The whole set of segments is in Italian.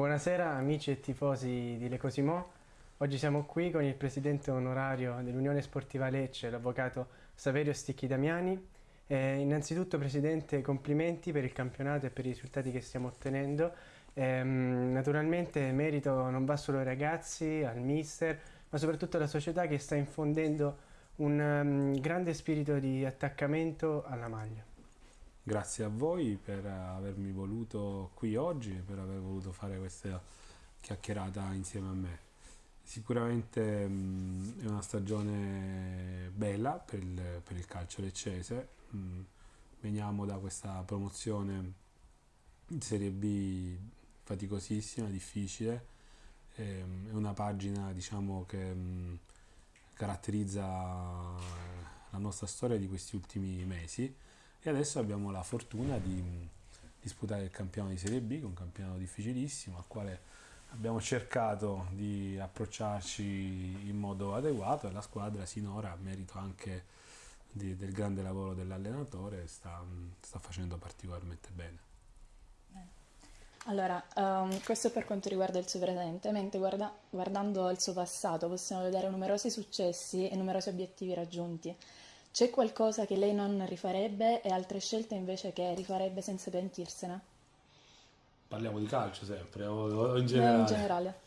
Buonasera amici e tifosi di Le Cosimo. Oggi siamo qui con il presidente onorario dell'Unione Sportiva Lecce, l'avvocato Saverio Sticchi Damiani. Eh, innanzitutto Presidente, complimenti per il campionato e per i risultati che stiamo ottenendo. Eh, naturalmente merito non va solo ai ragazzi, al mister, ma soprattutto alla società che sta infondendo un um, grande spirito di attaccamento alla maglia. Grazie a voi per avermi voluto qui oggi e per aver voluto fare questa chiacchierata insieme a me. Sicuramente mh, è una stagione bella per il, per il calcio leccese, mh, veniamo da questa promozione in Serie B faticosissima, difficile, è una pagina diciamo, che mh, caratterizza la nostra storia di questi ultimi mesi e adesso abbiamo la fortuna di disputare il campionato di Serie B, un campionato difficilissimo al quale abbiamo cercato di approcciarci in modo adeguato e la squadra sinora, a merito anche di, del grande lavoro dell'allenatore, sta, sta facendo particolarmente bene. Allora, um, questo per quanto riguarda il suo presente, mentre guarda, guardando il suo passato possiamo vedere numerosi successi e numerosi obiettivi raggiunti. C'è qualcosa che lei non rifarebbe e altre scelte invece che rifarebbe senza pentirsene? Parliamo di calcio sempre o, o in generale? in generale.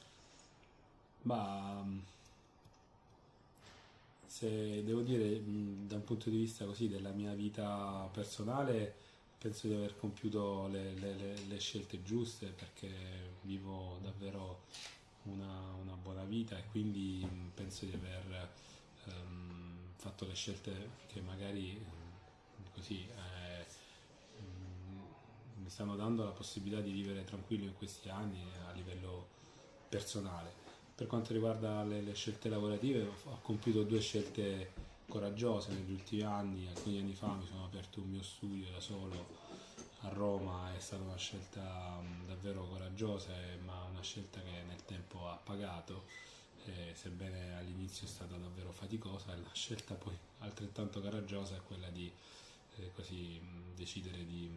Ma se devo dire da un punto di vista così della mia vita personale penso di aver compiuto le, le, le scelte giuste perché vivo davvero una, una, buona vita e quindi penso di aver um, fatto le scelte che magari così eh, mi stanno dando la possibilità di vivere tranquillo in questi anni a livello personale. Per quanto riguarda le, le scelte lavorative ho compiuto due scelte coraggiose negli ultimi anni, alcuni anni fa mi sono aperto un mio studio da solo a Roma, è stata una scelta davvero coraggiosa ma una scelta che nel tempo ha pagato eh, sebbene all'inizio è stata davvero faticosa, la scelta poi altrettanto coraggiosa è quella di eh, così, decidere di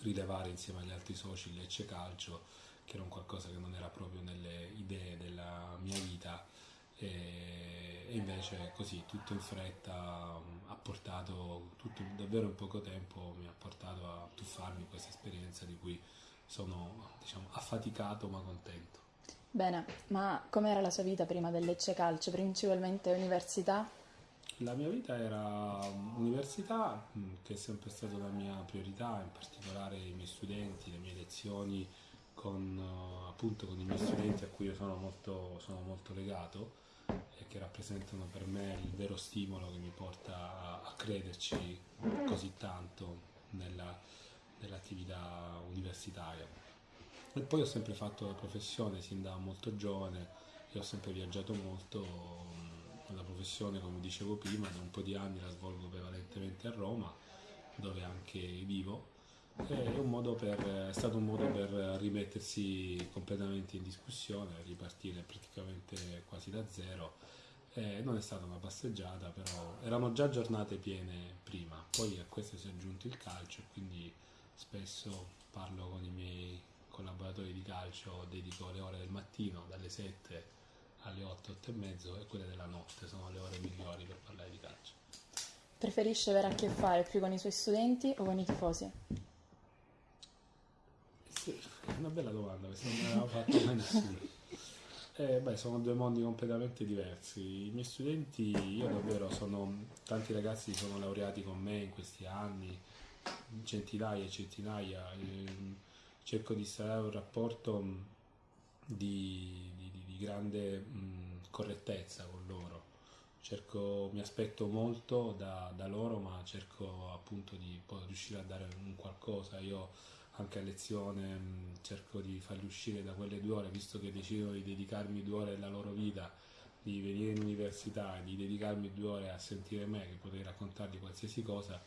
rilevare insieme agli altri soci Lecce Calcio, che era un qualcosa che non era proprio nelle idee della mia vita e, e invece così tutto in fretta ha portato, tutto, davvero in poco tempo mi ha portato a tuffarmi in questa esperienza di cui sono diciamo, affaticato ma contento. Bene, ma com'era la sua vita prima del Lecce Calcio? Principalmente università? La mia vita era università, mm, che è sempre stata la mia priorità, in particolare i miei studenti, le mie lezioni con, eh, appunto, con i miei studenti a cui io sono molto, sono molto legato e che rappresentano per me il vero stimolo che mi porta a, crederci così tanto nella, nell'attività universitaria. E poi ho sempre fatto la professione sin da molto giovane e ho sempre viaggiato molto. La professione, come dicevo prima, da un po' di anni la svolgo prevalentemente a Roma, dove anche vivo. È, per, è stato un modo per rimettersi completamente in discussione, ripartire praticamente quasi da zero. Eh, non è stata una passeggiata, però erano già giornate piene prima, poi a questo si è aggiunto il calcio, quindi spesso parlo con i miei collaboratori di calcio dedico le ore del mattino dalle 7 alle 8, 8 e mezzo e quelle della notte sono le ore migliori per parlare di calcio. Preferisce avere a che fare più con i suoi studenti o con i tifosi? Sì, è una bella domanda, questa non me l'aveva fatta mai nessuno. Eh, beh, sono due mondi completamente diversi. I miei studenti, io davvero sono, tanti ragazzi sono laureati con me in questi anni, centinaia e centinaia. Eh, cerco di instaurare un rapporto mm, di, di, di grande mh, mm, correttezza con loro. Cerco, mi aspetto molto da, da, loro, ma cerco appunto di riuscire a dare un qualcosa. Io anche a lezione mh, mm, cerco di farli uscire da quelle due ore, visto che decidono di dedicarmi due ore della loro vita, di venire in università e di dedicarmi due ore a sentire me, che potrei raccontargli qualsiasi cosa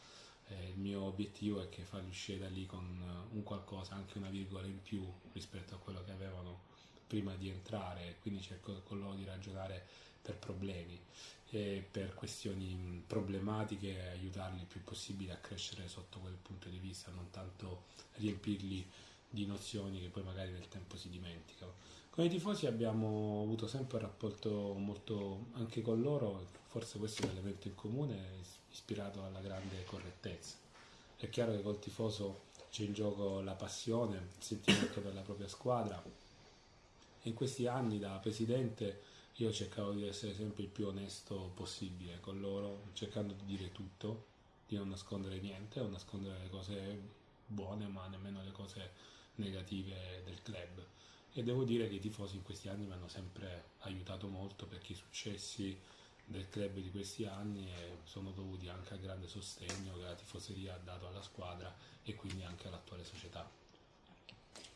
eh, il mio obiettivo è che farli uscire da lì con eh, un qualcosa, anche una virgola in più rispetto a quello che avevano prima di entrare, quindi cerco con loro di ragionare per problemi e per questioni problematiche e aiutarli il più possibile a crescere sotto quel punto di vista, non tanto riempirli di nozioni che poi magari nel tempo si dimenticano. Con i tifosi abbiamo avuto sempre un rapporto molto, anche con loro, forse questo è un elemento in comune, ispirato alla grande correttezza. È chiaro che col tifoso c'è in gioco la passione, il sentimento per la propria squadra. In questi anni da presidente io cercavo di essere sempre il più onesto possibile con loro, cercando di dire tutto, di non nascondere niente, non nascondere le cose buone, ma nemmeno le cose negative del club. E devo dire che i tifosi in questi anni mi hanno sempre aiutato molto perché i successi del club di questi anni sono dovuti anche al grande sostegno che la tifoseria ha dato alla squadra e quindi anche all'attuale società.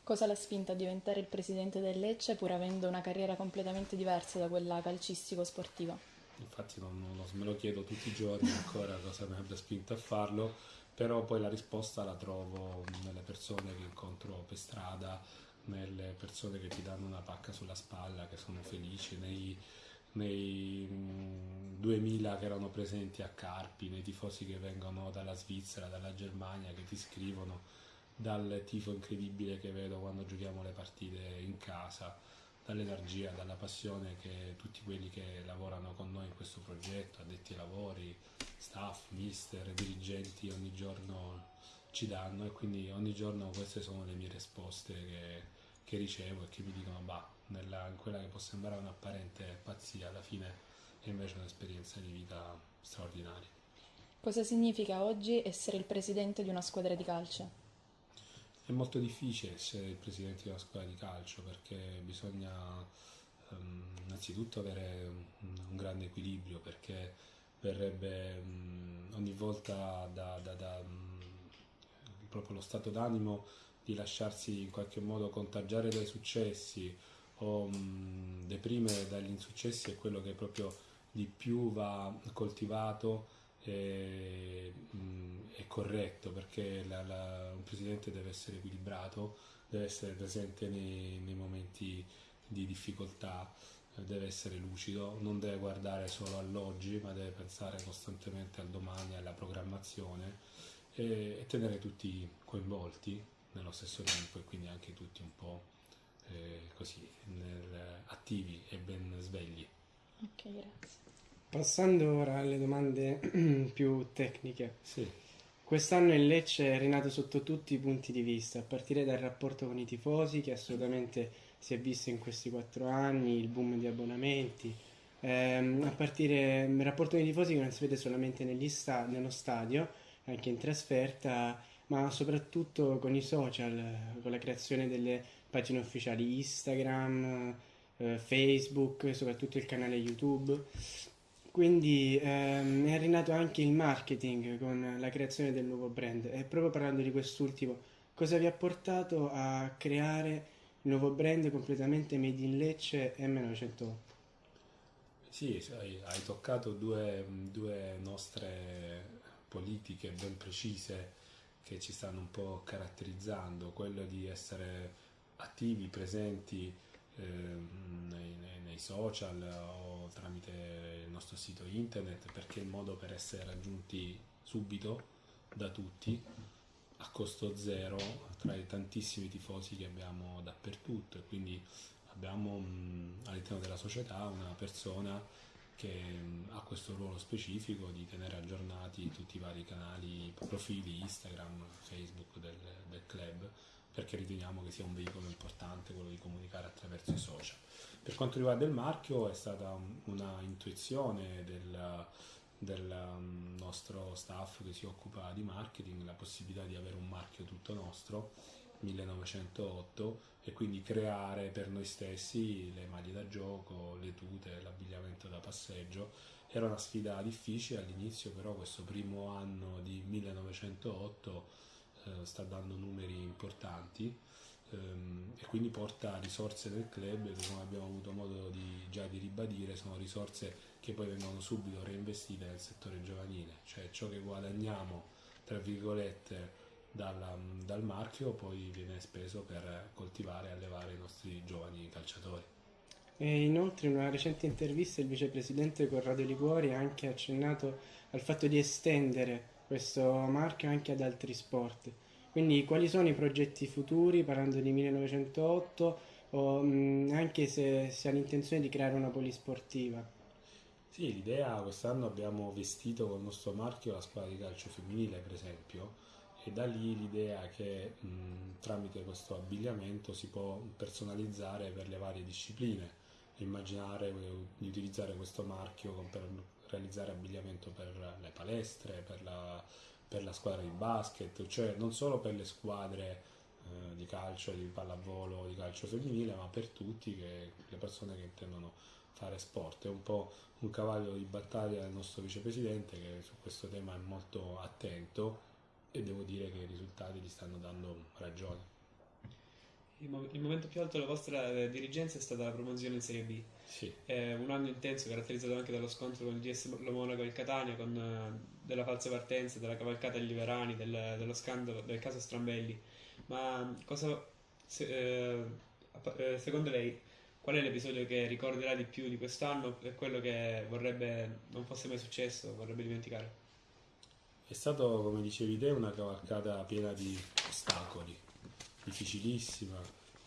Cosa l'ha spinta a diventare il presidente del Lecce pur avendo una carriera completamente diversa da quella calcistico-sportiva? Infatti non, non, me lo chiedo tutti i giorni ancora cosa mi abbia spinto a farlo, però poi la risposta la trovo nelle persone che incontro per strada, nelle persone che ti danno una pacca sulla spalla, che sono felici, nei, nei 2000 che erano presenti a Carpi, nei tifosi che vengono dalla Svizzera, dalla Germania, che ti scrivono, dal tifo incredibile che vedo quando giochiamo le partite in casa, dall'energia, dalla passione che tutti quelli che lavorano con noi in questo progetto, addetti ai lavori, staff, mister, dirigenti ogni giorno ci danno e quindi ogni giorno queste sono le mie risposte che, che ricevo e che mi dicono bah, nella, in quella che può sembrare un'apparente pazzia, alla fine è invece un'esperienza di vita straordinaria. Cosa significa oggi essere il presidente di una squadra di calcio? È molto difficile essere il presidente di una squadra di calcio perché bisogna um, innanzitutto avere un, un, grande equilibrio perché verrebbe um, ogni volta da, da, da um, proprio lo stato d'animo di lasciarsi in qualche modo contagiare dai successi o mh, deprimere dagli insuccessi è quello che proprio di più va coltivato e, mh, è corretto perché la, la, un presidente deve essere equilibrato, deve essere presente nei, nei momenti di difficoltà, deve essere lucido, non deve guardare solo all'oggi ma deve pensare costantemente al domani, alla programmazione e, e tenere tutti coinvolti nello stesso tempo e quindi anche tutti un po' eh, così nel, attivi e ben svegli. Ok, grazie. Passando ora alle domande più tecniche. Sì. Quest'anno il Lecce è rinato sotto tutti i punti di vista, a partire dal rapporto con i tifosi che assolutamente si è visto in questi quattro anni, il boom di abbonamenti, ehm, a partire dal rapporto con i tifosi che non si vede solamente sta- nello stadio, anche in trasferta, ma soprattutto con i social, con la creazione delle pagine ufficiali Instagram, eh, Facebook, soprattutto il canale YouTube. Quindi ehm, è rinato anche il marketing con la creazione del nuovo brand. E proprio parlando di quest'ultimo, cosa vi ha portato a creare il nuovo brand completamente made in Lecce M908? Sì, hai, toccato due, due nostre politiche ben precise che ci stanno un po' caratterizzando, quello di essere attivi, presenti eh, nei, nei, nei, social o tramite il nostro sito internet perché è il modo per essere raggiunti subito da tutti a costo zero tra i tantissimi tifosi che abbiamo dappertutto. E quindi abbiamo all'interno della società una persona che ha questo ruolo specifico di tenere aggiornati tutti i vari canali, profili Instagram, Facebook del, del club perché riteniamo che sia un veicolo importante quello di comunicare attraverso i social. Per quanto riguarda il marchio è stata una intuizione del, del nostro staff che si occupa di marketing la possibilità di avere un marchio tutto nostro 1908 e quindi creare per noi stessi le maglie da gioco, le tute, l'abbigliamento da passeggio. Era una sfida difficile all'inizio, però questo primo anno di 1908 eh, sta dando numeri importanti ehm, e quindi porta risorse del club come abbiamo avuto modo di, già di ribadire sono risorse che poi vengono subito reinvestite nel settore giovanile, cioè ciò che guadagniamo tra virgolette dal, dal marchio poi viene speso per coltivare e allevare i nostri giovani calciatori. E inoltre in una recente intervista il vicepresidente Corrado Liguori ha anche accennato al fatto di estendere questo marchio anche ad altri sport. Quindi quali sono i progetti futuri, parlando di 1908, o mh, anche se si ha l'intenzione di creare una polisportiva? Sì, l'idea quest'anno abbiamo vestito con il nostro marchio la squadra di calcio femminile, per esempio, e da lì l'idea che mh, tramite questo abbigliamento si può personalizzare per le varie discipline, immaginare di utilizzare questo marchio per realizzare abbigliamento per le palestre, per la, per la squadra di basket, cioè non solo per le squadre eh, di calcio, di pallavolo, di calcio femminile, ma per tutti che, le persone che intendono fare sport. È un po' un cavallo di battaglia del nostro vicepresidente che su questo tema è molto attento e devo dire che i risultati gli stanno dando ragione. Il, mo- il momento più alto della vostra eh, dirigenza è stata la promozione in Serie B. Sì. È un anno intenso caratterizzato anche dallo scontro con il DS Monaco e il Catania, con eh, della falsa partenza, della cavalcata agli Liverani, del, dello scandalo, del caso Strambelli. Ma cosa, se, eh, eh, secondo lei, qual è l'episodio che ricorderà di più di quest'anno e quello che vorrebbe non fosse mai successo, vorrebbe dimenticare? È stato, come dicevi te, una cavalcata piena di ostacoli, difficilissima,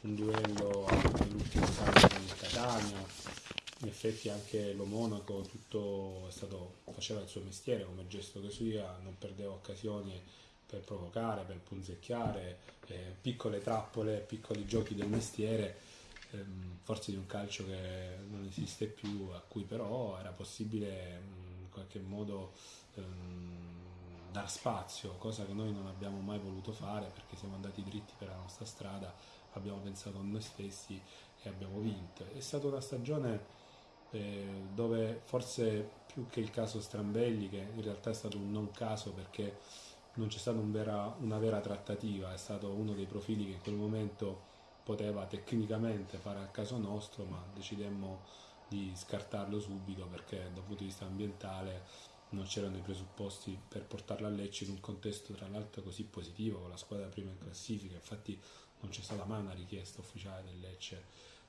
un duello nell'ultimo anno con il Catania, in effetti anche lo Monaco tutto stato, faceva il suo mestiere come gesto che sia, non perdeva occasioni per provocare, per punzecchiare, eh, piccole trappole, piccoli giochi del mestiere, ehm, forse di un calcio che non esiste più, a cui però era possibile in qualche modo ehm, dar spazio, cosa che noi non abbiamo mai voluto fare perché siamo andati dritti per la nostra strada, abbiamo pensato a noi stessi e abbiamo vinto. È stata una stagione eh, dove forse più che il caso Strambelli, che in realtà è stato un non caso perché non c'è stata un vera, una vera trattativa, è stato uno dei profili che in quel momento poteva tecnicamente fare al caso nostro, ma decidemmo di scartarlo subito perché dal punto di vista ambientale non c'erano i presupposti per portarla a Lecce in un contesto tra l'altro così positivo con la squadra prima in classifica. Infatti non c'è stata mai una richiesta ufficiale del Lecce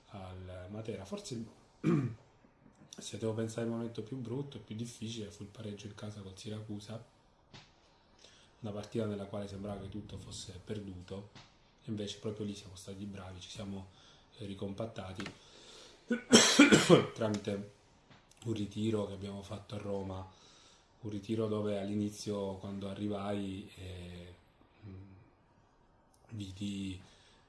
al Matera. Forse se devo pensare al momento più brutto e più difficile fu il pareggio in casa col Siracusa una partita nella quale sembrava che tutto fosse perduto. Invece proprio lì siamo stati bravi ci siamo ricompattati tramite un ritiro che abbiamo fatto a Roma un ritiro dove all'inizio quando arrivai eh, vidi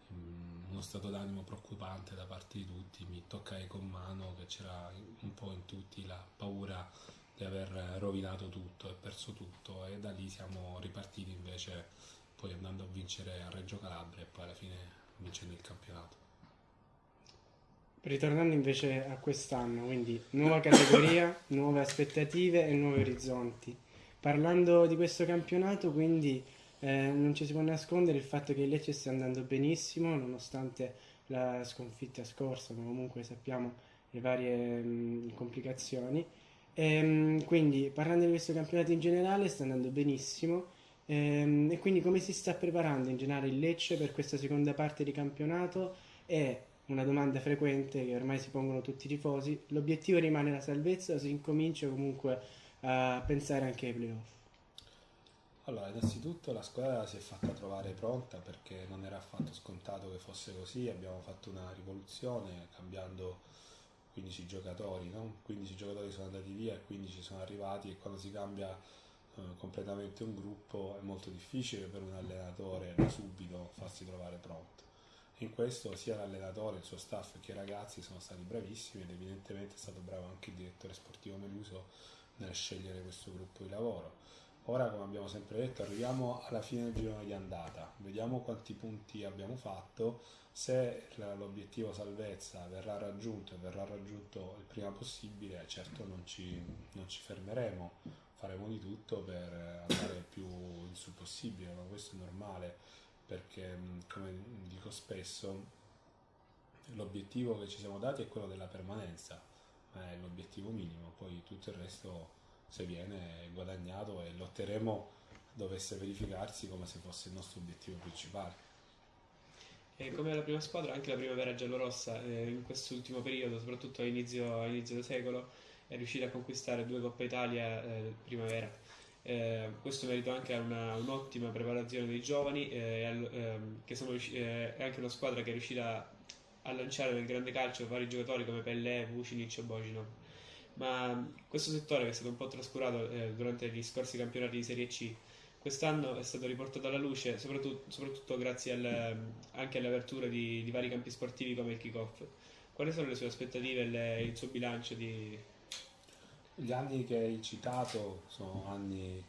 mh, uno stato d'animo preoccupante da parte di tutti, mi toccai con mano che c'era un po' in tutti la paura di aver rovinato tutto e perso tutto e da lì siamo ripartiti invece poi andando a vincere a Reggio Calabria e poi alla fine vincendo il campionato. Ritornando invece a quest'anno, quindi nuova categoria, nuove aspettative e nuovi orizzonti. Parlando di questo campionato, quindi eh, non ci si può nascondere il fatto che il Lecce stia andando benissimo nonostante la sconfitta scorsa, ma comunque sappiamo le varie mh, complicazioni. E, ehm, quindi parlando di questo campionato in generale sta andando benissimo e, ehm, e quindi come si sta preparando in generale il Lecce per questa seconda parte di campionato e una domanda frequente che ormai si pongono tutti i tifosi, l'obiettivo rimane la salvezza o si incomincia comunque a pensare anche ai playoff? Allora, innanzitutto la squadra si è fatta trovare pronta perché non era affatto scontato che fosse così, abbiamo fatto una rivoluzione cambiando 15 giocatori, no? 15 giocatori sono andati via e 15 sono arrivati e quando si cambia eh, completamente un gruppo è molto difficile per un allenatore da subito farsi trovare pronto in questo sia l'allenatore, il suo staff che i ragazzi sono stati bravissimi ed evidentemente è stato bravo anche il direttore sportivo Meluso nel scegliere questo gruppo di lavoro. Ora, come abbiamo sempre detto, arriviamo alla fine del girone di andata, vediamo quanti punti abbiamo fatto, se l'obiettivo salvezza verrà raggiunto e verrà raggiunto il prima possibile, certo non ci, non ci fermeremo, faremo di tutto per andare più in su possibile, ma questo è normale perché come dico spesso l'obiettivo che ci siamo dati è quello della permanenza, ma è l'obiettivo minimo, poi tutto il resto se viene è guadagnato e lotteremo dovesse verificarsi come se fosse il nostro obiettivo principale. E come la prima squadra, anche la primavera giallorossa eh, in quest'ultimo periodo, soprattutto all'inizio, all'inizio del secolo, è riuscita a conquistare due Coppa Italia eh, primavera Eh, questo merito anche a una, un'ottima preparazione dei giovani eh, al, ehm, che sono, eh, è anche una squadra che è riuscita a lanciare nel grande calcio vari giocatori come Pellè, Vucinic e Boginov ma questo settore che è stato un po' trascurato eh, durante gli scorsi campionati di Serie C quest'anno è stato riportato alla luce soprattutto, soprattutto grazie al, anche alle aperture di, di, vari campi sportivi come il kick-off. Quali sono le sue aspettative e il suo bilancio di... Gli anni che hai citato sono anni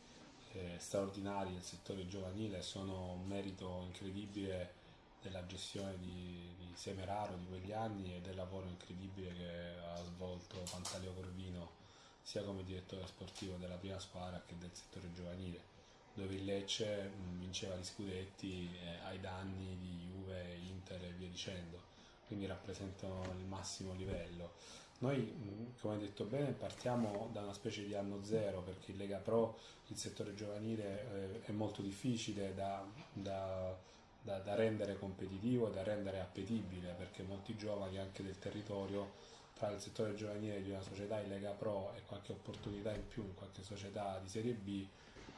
eh, straordinari del settore giovanile, sono un merito incredibile della gestione di, di Semeraro di quegli anni e del lavoro incredibile che ha svolto Pantaleo Corvino sia come direttore sportivo della prima squadra che del settore giovanile dove il Lecce vinceva gli scudetti eh, ai danni di Juve, Inter e via dicendo. Quindi rappresentano il massimo livello noi, come hai detto bene, partiamo da una specie di anno zero perché in Lega Pro il settore giovanile eh, è molto difficile da, da da, da, rendere competitivo e da rendere appetibile perché molti giovani anche del territorio tra il settore giovanile di una società in Lega Pro e qualche opportunità in più in qualche società di Serie B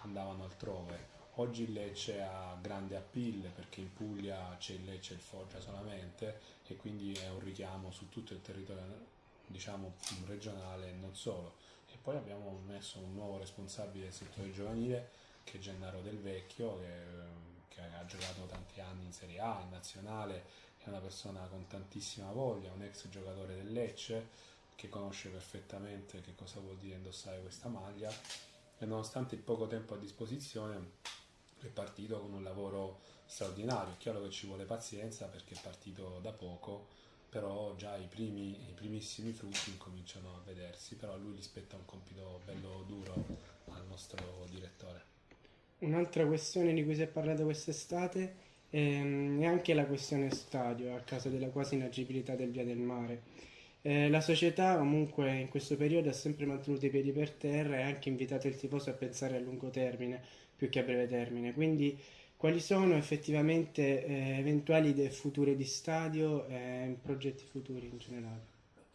andavano altrove. Oggi il Lecce ha grande appeal perché in Puglia c'è il Lecce e il Foggia solamente e quindi è un richiamo su tutto il territorio diciamo regionale e non solo. E poi abbiamo messo un nuovo responsabile del settore giovanile che è Gennaro Del Vecchio che che ha giocato tanti anni in Serie A, in nazionale, è una persona con tantissima voglia, un ex giocatore del Lecce che conosce perfettamente che cosa vuol dire indossare questa maglia e nonostante il poco tempo a disposizione è partito con un lavoro straordinario, è chiaro che ci vuole pazienza perché è partito da poco, però già i, primi, i primissimi frutti incominciano a vedersi, però lui gli spetta un compito bello duro al nostro direttore. Un'altra questione di cui si è parlato quest'estate ehm, è anche la questione stadio a causa della quasi inagibilità del via del mare. Eh, la società comunque in questo periodo ha sempre mantenuto i piedi per terra e ha anche invitato il tifoso a pensare a lungo termine più che a breve termine. Quindi quali sono effettivamente eh, eventuali idee future di stadio e progetti futuri in generale?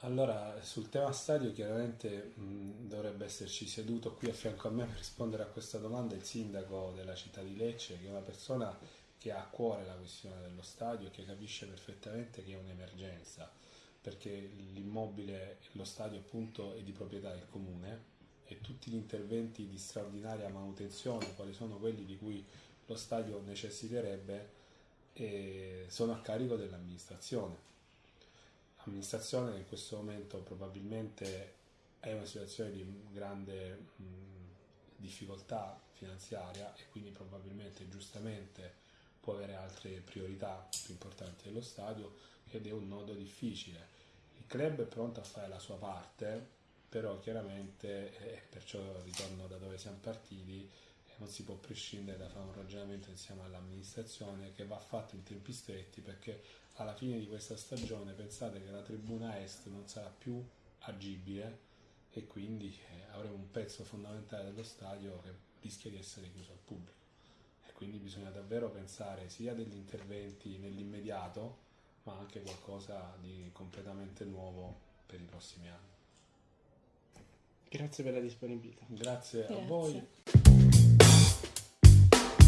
Allora, sul tema stadio chiaramente mh, dovrebbe esserci seduto qui a fianco a me per rispondere a questa domanda il sindaco della città di Lecce, che è una persona che ha a cuore la questione dello stadio e che capisce perfettamente che è un'emergenza, perché l'immobile, lo stadio appunto è di proprietà del comune e tutti gli interventi di straordinaria manutenzione, quali sono quelli di cui lo stadio necessiterebbe, eh, sono a carico dell'amministrazione amministrazione che in questo momento probabilmente è una situazione di grande mh, difficoltà finanziaria e quindi probabilmente giustamente può avere altre priorità più importanti dello stadio ed è un nodo difficile. Il club è pronto a fare la sua parte, però chiaramente, eh, perciò ritorno da dove siamo partiti, non si può prescindere da fare un ragionamento insieme all'amministrazione che va fatto in tempi stretti perché alla fine di questa stagione pensate che la tribuna est non sarà più agibile e quindi eh, avremo un pezzo fondamentale dello stadio che rischia di essere chiuso al pubblico e quindi bisogna davvero pensare sia degli interventi nell'immediato ma anche qualcosa di completamente nuovo per i prossimi anni. Grazie per la disponibilità. Grazie, Grazie. a voi.